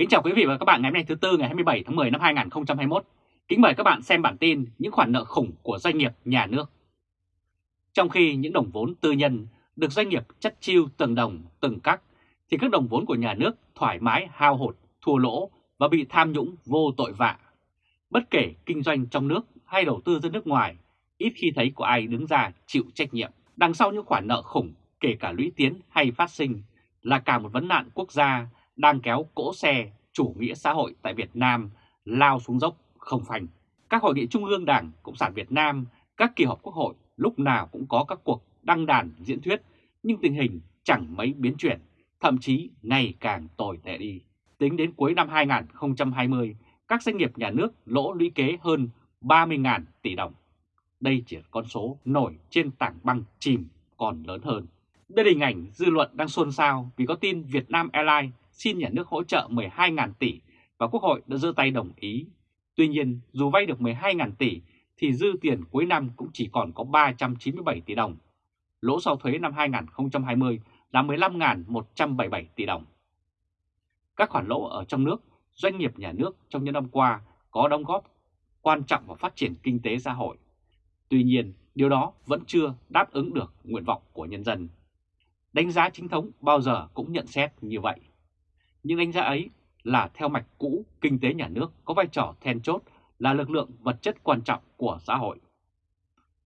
Kính chào quý vị và các bạn ngày hôm nay thứ Tư ngày 27 tháng 10 năm 2021. Kính mời các bạn xem bản tin những khoản nợ khủng của doanh nghiệp nhà nước. Trong khi những đồng vốn tư nhân được doanh nghiệp chất chiêu từng đồng, từng cắc, thì các đồng vốn của nhà nước thoải mái hao hụt, thua lỗ và bị tham nhũng vô tội vạ. Bất kể kinh doanh trong nước hay đầu tư ra nước ngoài, ít khi thấy có ai đứng ra chịu trách nhiệm. Đằng sau những khoản nợ khủng, kể cả lũy tiến hay phát sinh, là cả một vấn nạn quốc gia đang kéo cỗ xe chủ nghĩa xã hội tại Việt Nam lao xuống dốc không phanh. Các hội nghị trung ương Đảng Cộng sản Việt Nam, các kỳ họp quốc hội lúc nào cũng có các cuộc đăng đàn diễn thuyết, nhưng tình hình chẳng mấy biến chuyển, thậm chí ngày càng tồi tệ đi. Tính đến cuối năm 2020, các doanh nghiệp nhà nước lỗ lũy kế hơn 30.000 tỷ đồng. Đây chỉ là con số nổi trên tảng băng chìm còn lớn hơn. Đây là hình ảnh dư luận đang xôn xao vì có tin Việt Nam Airlines xin nhà nước hỗ trợ 12.000 tỷ và Quốc hội đã giơ tay đồng ý. Tuy nhiên, dù vay được 12.000 tỷ thì dư tiền cuối năm cũng chỉ còn có 397 tỷ đồng. Lỗ sau thuế năm 2020 là 15.177 tỷ đồng. Các khoản lỗ ở trong nước, doanh nghiệp nhà nước trong những năm qua có đóng góp quan trọng vào phát triển kinh tế xã hội. Tuy nhiên, điều đó vẫn chưa đáp ứng được nguyện vọng của nhân dân. Đánh giá chính thống bao giờ cũng nhận xét như vậy. Nhưng đánh giá ấy là theo mạch cũ kinh tế nhà nước có vai trò then chốt là lực lượng vật chất quan trọng của xã hội.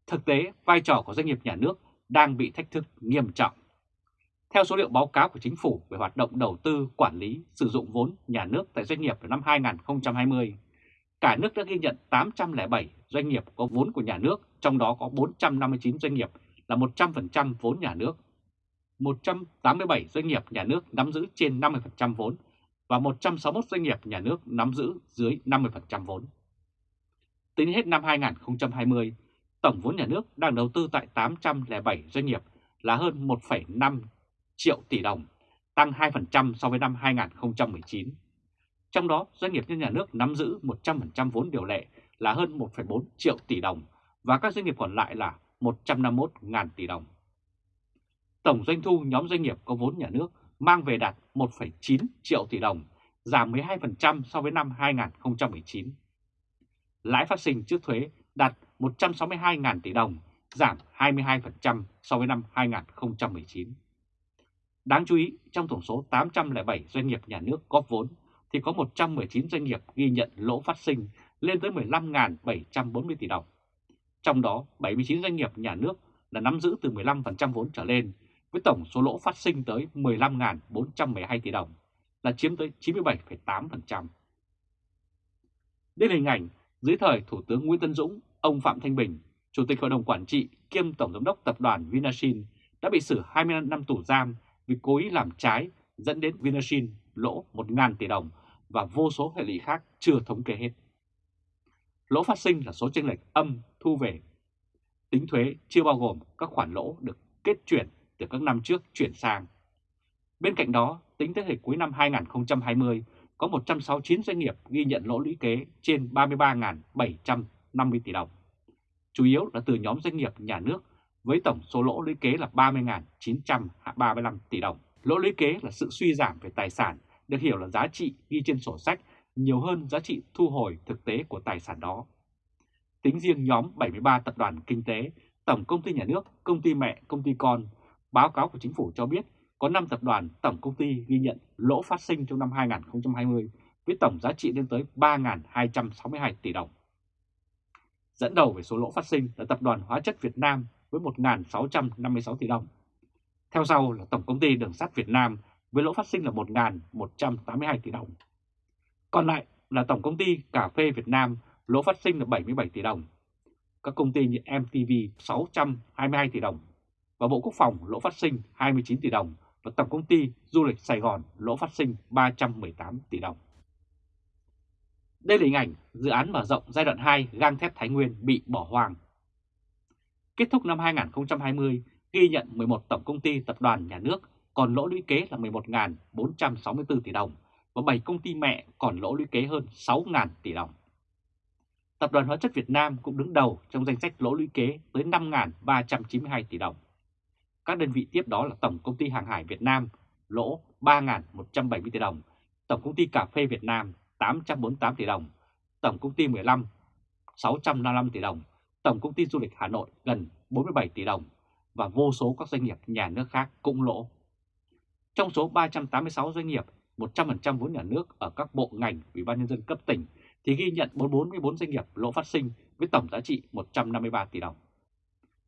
Thực tế, vai trò của doanh nghiệp nhà nước đang bị thách thức nghiêm trọng. Theo số liệu báo cáo của chính phủ về hoạt động đầu tư, quản lý, sử dụng vốn nhà nước tại doanh nghiệp vào năm 2020, cả nước đã ghi nhận 807 doanh nghiệp có vốn của nhà nước, trong đó có 459 doanh nghiệp là 100% vốn nhà nước 187 doanh nghiệp nhà nước nắm giữ trên 50% vốn và 161 doanh nghiệp nhà nước nắm giữ dưới 50% vốn. Tính hết năm 2020, tổng vốn nhà nước đang đầu tư tại 807 doanh nghiệp là hơn 1,5 triệu tỷ đồng, tăng 2% so với năm 2019. Trong đó, doanh nghiệp nhân nhà nước nắm giữ 100% vốn điều lệ là hơn 1,4 triệu tỷ đồng và các doanh nghiệp còn lại là 151.000 tỷ đồng tổng doanh thu nhóm doanh nghiệp có vốn nhà nước mang về đạt 1,9 triệu tỷ đồng, giảm 12% so với năm 2019. Lãi phát sinh trước thuế đạt 162.000 tỷ đồng, giảm 22% so với năm 2019. Đáng chú ý, trong tổng số 807 doanh nghiệp nhà nước góp vốn, thì có 119 doanh nghiệp ghi nhận lỗ phát sinh lên tới 15.740 tỷ đồng. Trong đó, 79 doanh nghiệp nhà nước là nắm giữ từ 15% vốn trở lên với tổng số lỗ phát sinh tới 15.412 tỷ đồng, là chiếm tới 97,8%. Đây là hình ảnh dưới thời Thủ tướng Nguyễn Tân Dũng, ông Phạm Thanh Bình, Chủ tịch Hội đồng Quản trị kiêm Tổng Giám đốc Tập đoàn vinashin đã bị xử 20 năm tù giam vì cố ý làm trái dẫn đến vinashin lỗ 1.000 tỷ đồng và vô số hệ lụy khác chưa thống kê hết. Lỗ phát sinh là số chênh lệch âm thu về tính thuế chưa bao gồm các khoản lỗ được kết chuyển từ các năm trước chuyển sang. Bên cạnh đó, tính tới thời cuối năm 2020, có 169 doanh nghiệp ghi nhận lỗ lũy kế trên 33.750 tỷ đồng. Chủ yếu là từ nhóm doanh nghiệp nhà nước với tổng số lỗ lũy kế là 30.935 tỷ đồng. Lỗ lũy kế là sự suy giảm về tài sản, được hiểu là giá trị ghi trên sổ sách nhiều hơn giá trị thu hồi thực tế của tài sản đó. Tính riêng nhóm 73 tập đoàn kinh tế, tổng công ty nhà nước, công ty mẹ, công ty con Báo cáo của chính phủ cho biết, có 5 tập đoàn, tổng công ty ghi nhận lỗ phát sinh trong năm 2020 với tổng giá trị lên tới 3.262 tỷ đồng. Dẫn đầu về số lỗ phát sinh là Tập đoàn Hóa chất Việt Nam với 1.656 tỷ đồng. Theo sau là Tổng công ty Đường sắt Việt Nam với lỗ phát sinh là 1.182 tỷ đồng. Còn lại là Tổng công ty Cà phê Việt Nam, lỗ phát sinh là 77 tỷ đồng. Các công ty như MTV 622 tỷ đồng và Bộ Quốc phòng lỗ phát sinh 29 tỷ đồng và Tổng công ty Du lịch Sài Gòn lỗ phát sinh 318 tỷ đồng. Đây là hình ảnh dự án mở rộng giai đoạn 2 gang thép Thái Nguyên bị bỏ hoang. Kết thúc năm 2020, ghi nhận 11 tổng công ty tập đoàn nhà nước còn lỗ lũy kế là 11.464 tỷ đồng và 7 công ty mẹ còn lỗ lũy kế hơn 6.000 tỷ đồng. Tập đoàn Hóa chất Việt Nam cũng đứng đầu trong danh sách lỗ lũy kế tới 5.392 tỷ đồng. Các đơn vị tiếp đó là Tổng Công ty Hàng hải Việt Nam lỗ 3.170 tỷ đồng, Tổng công ty Cà phê Việt Nam 848 tỷ đồng, Tổng công ty 15 655 tỷ đồng, Tổng công ty Du lịch Hà Nội gần 47 tỷ đồng và vô số các doanh nghiệp nhà nước khác cũng lỗ. Trong số 386 doanh nghiệp, 100% vốn nhà nước ở các bộ ngành Ủy ban nhân dân cấp tỉnh thì ghi nhận 44 doanh nghiệp lỗ phát sinh với tổng giá trị 153 tỷ đồng.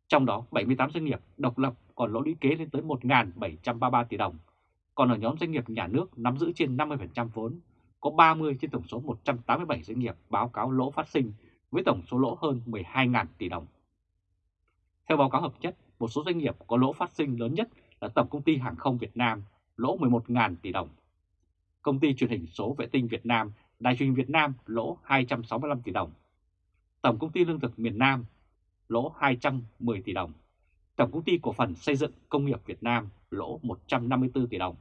Trong đó 78 doanh nghiệp độc lập còn lỗ lũy kế lên tới 1.733 tỷ đồng, còn ở nhóm doanh nghiệp nhà nước nắm giữ trên 50% vốn, có 30 trên tổng số 187 doanh nghiệp báo cáo lỗ phát sinh với tổng số lỗ hơn 12.000 tỷ đồng. Theo báo cáo hợp chất, một số doanh nghiệp có lỗ phát sinh lớn nhất là Tổng Công ty Hàng không Việt Nam, lỗ 11.000 tỷ đồng. Công ty truyền hình số vệ tinh Việt Nam, Đài truyền Việt Nam lỗ 265 tỷ đồng. Tổng Công ty Lương thực miền Nam lỗ 210 tỷ đồng. Tổng Công ty Cổ phần Xây dựng Công nghiệp Việt Nam lỗ 154 tỷ đồng.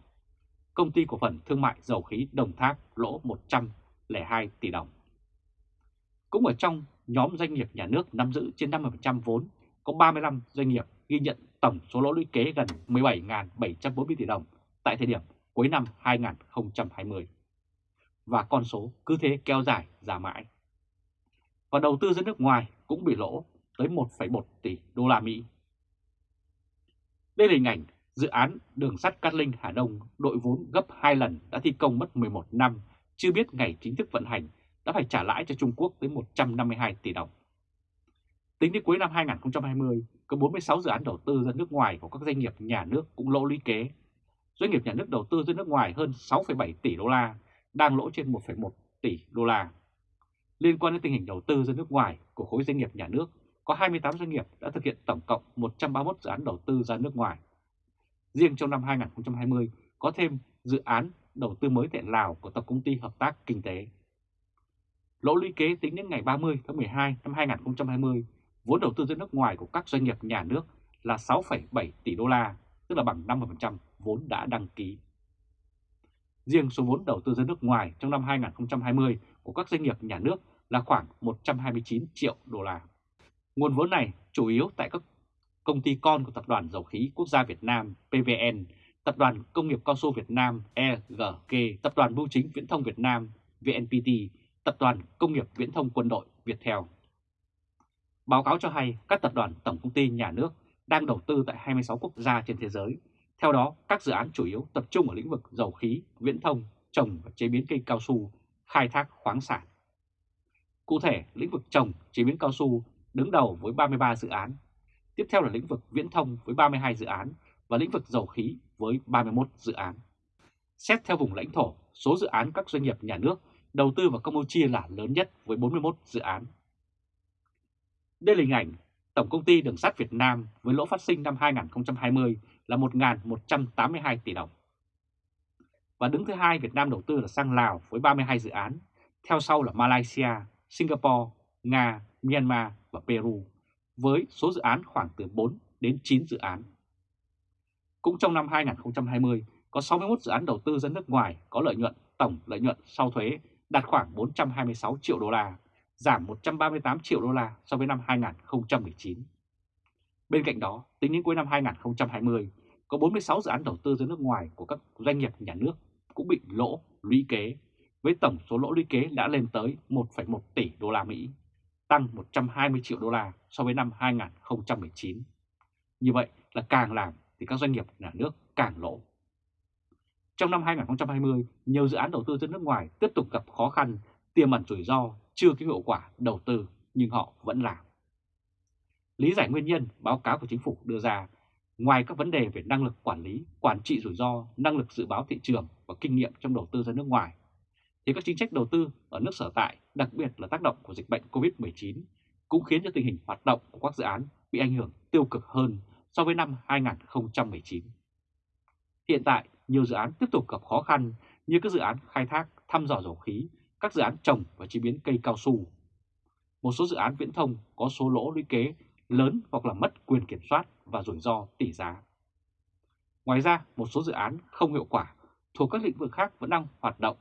Công ty Cổ phần Thương mại Dầu khí Đồng Tháp lỗ 102 tỷ đồng. Cũng ở trong nhóm doanh nghiệp nhà nước nắm giữ trên 50% vốn, có 35 doanh nghiệp ghi nhận tổng số lỗ lũy kế gần 17.740 tỷ đồng tại thời điểm cuối năm 2020. Và con số cứ thế kéo dài ra mãi. Và đầu tư ra nước ngoài cũng bị lỗ tới 1,1 tỷ đô la Mỹ. Đây là hình ảnh dự án đường sắt Cát Linh Hà Đông đội vốn gấp 2 lần đã thi công mất 11 năm, chưa biết ngày chính thức vận hành đã phải trả lãi cho Trung Quốc tới 152 tỷ đồng. Tính đến cuối năm 2020, có 46 dự án đầu tư ra nước ngoài của các doanh nghiệp nhà nước cũng lỗ lũy kế. Doanh nghiệp nhà nước đầu tư ra nước ngoài hơn 6,7 tỷ đô la, đang lỗ trên 1,1 tỷ đô la. Liên quan đến tình hình đầu tư ra nước ngoài của khối doanh nghiệp nhà nước, có 28 doanh nghiệp đã thực hiện tổng cộng 131 dự án đầu tư ra nước ngoài. Riêng trong năm 2020 có thêm dự án đầu tư mới tại Lào của Tổng Công ty Hợp tác Kinh tế. Lỗ lũy kế tính đến ngày 30 tháng 12 năm 2020, vốn đầu tư ra nước ngoài của các doanh nghiệp nhà nước là 6,7 tỷ đô la, tức là bằng 50% vốn đã đăng ký. Riêng số vốn đầu tư ra nước ngoài trong năm 2020 của các doanh nghiệp nhà nước là khoảng 129 triệu đô la. Nguồn vốn này chủ yếu tại các công ty con của Tập đoàn Dầu khí Quốc gia Việt Nam PVN, Tập đoàn Công nghiệp Cao su Việt Nam (EGK), Tập đoàn Bưu chính Viễn thông Việt Nam VNPT, Tập đoàn Công nghiệp Viễn thông Quân đội Viettel. Báo cáo cho hay các tập đoàn tổng công ty nhà nước đang đầu tư tại 26 quốc gia trên thế giới. Theo đó, các dự án chủ yếu tập trung ở lĩnh vực dầu khí, viễn thông, trồng và chế biến cây cao su, khai thác khoáng sản. Cụ thể, lĩnh vực trồng, chế biến cao su đứng đầu với 33 dự án. Tiếp theo là lĩnh vực viễn thông với 32 dự án và lĩnh vực dầu khí với 31 dự án. Xét theo vùng lãnh thổ, số dự án các doanh nghiệp nhà nước đầu tư vào Campuchia là lớn nhất với 41 dự án. Đây là hình ảnh Tổng Công ty Đường sắt Việt Nam với lỗ phát sinh năm 2020 là 1.182 tỷ đồng. Và đứng thứ hai Việt Nam đầu tư là sang Lào với 32 dự án, theo sau là Malaysia, Singapore, Nga, Myanmar và Peru, với số dự án khoảng từ 4 đến 9 dự án. Cũng trong năm 2020, có 61 dự án đầu tư ra nước ngoài có lợi nhuận tổng lợi nhuận sau thuế đạt khoảng 426 triệu đô la, giảm 138 triệu đô la so với năm 2019. Bên cạnh đó, tính đến cuối năm 2020, có 46 dự án đầu tư ra nước ngoài của các doanh nghiệp nhà nước cũng bị lỗ lũy kế, với tổng số lỗ lũy kế đã lên tới 1,1 tỷ đô la Mỹ, tăng 120 triệu đô la so với năm 2019. Như vậy là càng làm thì các doanh nghiệp nhà nước càng lỗ. Trong năm 2020, nhiều dự án đầu tư ra nước ngoài tiếp tục gặp khó khăn, tiềm ẩn rủi ro, chưa có hiệu quả đầu tư nhưng họ vẫn làm. Lý giải nguyên nhân báo cáo của chính phủ đưa ra, ngoài các vấn đề về năng lực quản lý, quản trị rủi ro, năng lực dự báo thị trường và kinh nghiệm trong đầu tư ra nước ngoài, thì các chính sách đầu tư ở nước sở tại, đặc biệt là tác động của dịch bệnh COVID-19, cũng khiến cho tình hình hoạt động của các dự án bị ảnh hưởng tiêu cực hơn so với năm 2019. Hiện tại, nhiều dự án tiếp tục gặp khó khăn như các dự án khai thác, thăm dò dầu khí, các dự án trồng và chế biến cây cao su. Một số dự án viễn thông có số lỗ lũy kế lớn hoặc là mất quyền kiểm soát và rủi ro tỷ giá. Ngoài ra, một số dự án không hiệu quả thuộc các lĩnh vực khác vẫn đang hoạt động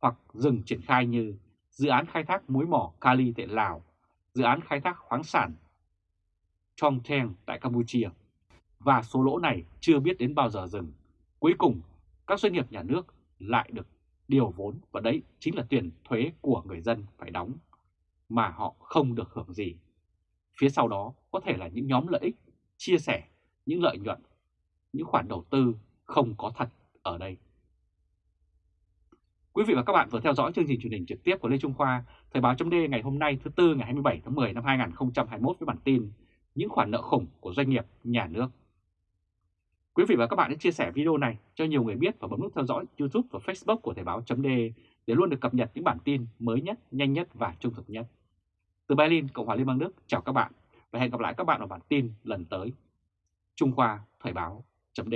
hoặc dừng triển khai như dự án khai thác muối mỏ Kali tại Lào, dự án khai thác khoáng sản Trong Theng tại Campuchia. Và số lỗ này chưa biết đến bao giờ dừng. Cuối cùng, các doanh nghiệp nhà nước lại được điều vốn và đấy chính là tiền thuế của người dân phải đóng mà họ không được hưởng gì. Phía sau đó có thể là những nhóm lợi ích, chia sẻ những lợi nhuận, những khoản đầu tư không có thật ở đây. Quý vị và các bạn vừa theo dõi chương trình truyền hình trực tiếp của Lê Trung Khoa, Thời báo chấm ngày hôm nay thứ Tư ngày 27 tháng 10 năm 2021 với bản tin Những khoản nợ khủng của doanh nghiệp, nhà nước. Quý vị và các bạn hãy chia sẻ video này cho nhiều người biết và bấm nút theo dõi YouTube và Facebook của Thời báo chấm để luôn được cập nhật những bản tin mới nhất, nhanh nhất và trung thực nhất. Từ Berlin, Cộng hòa Liên bang Đức, chào các bạn và hẹn gặp lại các bạn ở bản tin lần tới. Trung Khoa Thời báo chấm